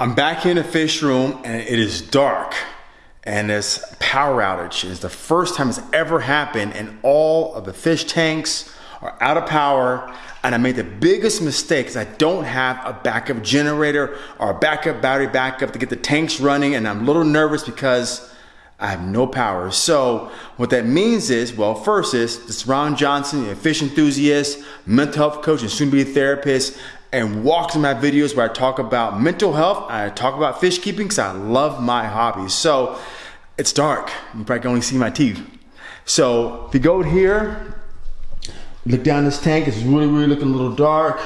I'm back in the fish room and it is dark and this power outage is the first time it's ever happened and all of the fish tanks are out of power and I made the biggest mistake is I don't have a backup generator or a backup battery backup to get the tanks running and I'm a little nervous because I have no power. So what that means is, well, first is this is Ron Johnson, a fish enthusiast, mental health coach, and soon to be a therapist and walks in my videos where I talk about mental health, I talk about fish keeping because I love my hobby. So it's dark. You probably can only see my teeth. So if you go here, look down this tank, it's really, really looking a little dark.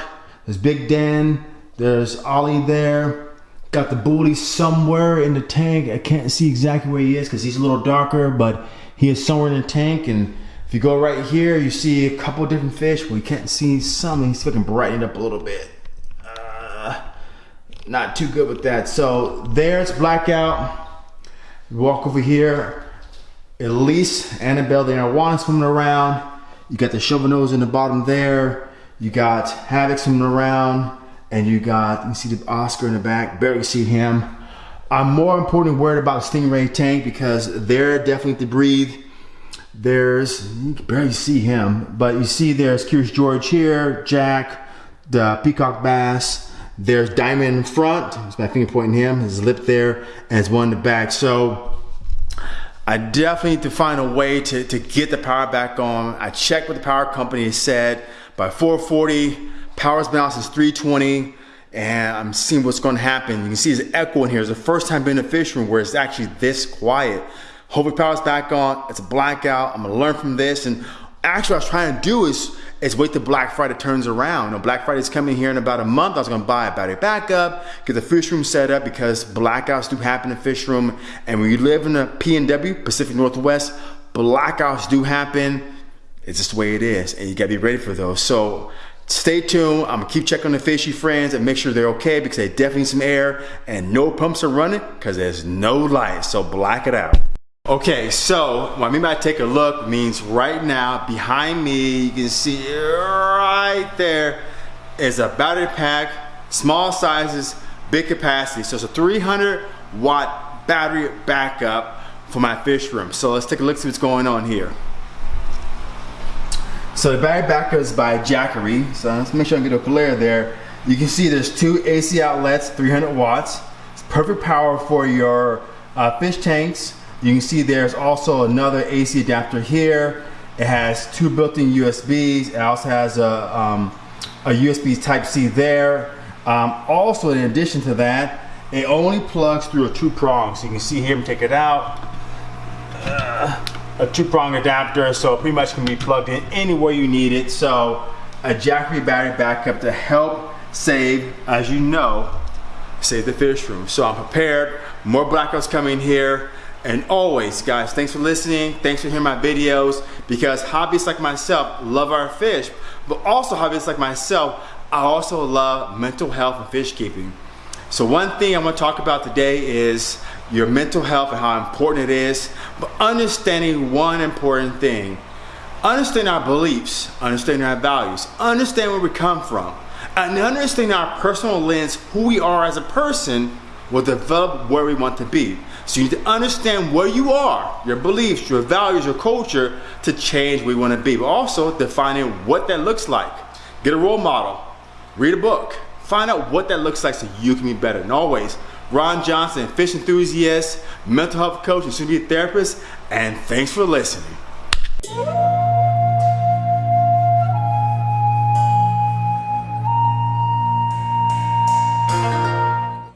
There's Big Dan, there's Ollie there. Got the booty somewhere in the tank. I can't see exactly where he is because he's a little darker, but he is somewhere in the tank. And if you go right here, you see a couple different fish. We can't see some. He's fucking brightened up a little bit not too good with that. So there's blackout. Walk over here. Elise, Annabelle, are one swimming around. You got the nose in the bottom there. You got Havoc swimming around. And you got, you see the Oscar in the back, barely see him. I'm more importantly worried about Stingray tank because they're definitely to breathe. There's, you can barely see him, but you see there's Curious George here, Jack, the Peacock Bass, there's Diamond in front. It's my finger pointing him. His lip there, and one in the back. So I definitely need to find a way to, to get the power back on. I checked what the power company said. By 440, power's out since 320, and I'm seeing what's going to happen. You can see his echo in here. It's the first time being in a fish room where it's actually this quiet. Hopefully power's back on. It's a blackout. I'm gonna learn from this. And actually, what I was trying to do is is wait till Black Friday turns around. You know, Black Friday is coming here in about a month. I was gonna buy about a battery backup, get the fish room set up because blackouts do happen in fish room. And when you live in the PNW, Pacific Northwest, blackouts do happen. It's just the way it is. And you gotta be ready for those. So stay tuned. I'm gonna keep checking the fishy friends and make sure they're okay because they definitely need some air and no pumps are running because there's no light. So black it out. Okay, so what I mean by take a look means right now behind me, you can see right there is a battery pack, small sizes, big capacity. So it's a 300 watt battery backup for my fish room. So let's take a look see what's going on here. So the battery backup is by Jackery. So let's make sure I get a glare there. You can see there's two AC outlets, 300 watts. It's perfect power for your uh, fish tanks, you can see there's also another AC adapter here. It has two built-in USBs. It also has a, um, a USB Type-C there. Um, also, in addition to that, it only plugs through a two prong. So you can see here, take it out. Uh, a two prong adapter, so pretty much can be plugged in anywhere you need it. So a Jackery battery backup to help save, as you know, save the fish room. So I'm prepared. More blackouts coming here. And always, guys, thanks for listening. Thanks for hearing my videos because hobbyists like myself love our fish, but also hobbyists like myself, I also love mental health and fish keeping. So one thing I want to talk about today is your mental health and how important it is, but understanding one important thing. Understand our beliefs, understand our values, understand where we come from, and understand our personal lens, who we are as a person, will develop where we want to be. So you need to understand where you are, your beliefs, your values, your culture to change where you want to be. But also defining what that looks like. Get a role model, read a book, find out what that looks like so you can be better. And always, Ron Johnson, fish enthusiast, mental health coach, and soon to be a therapist, and thanks for listening.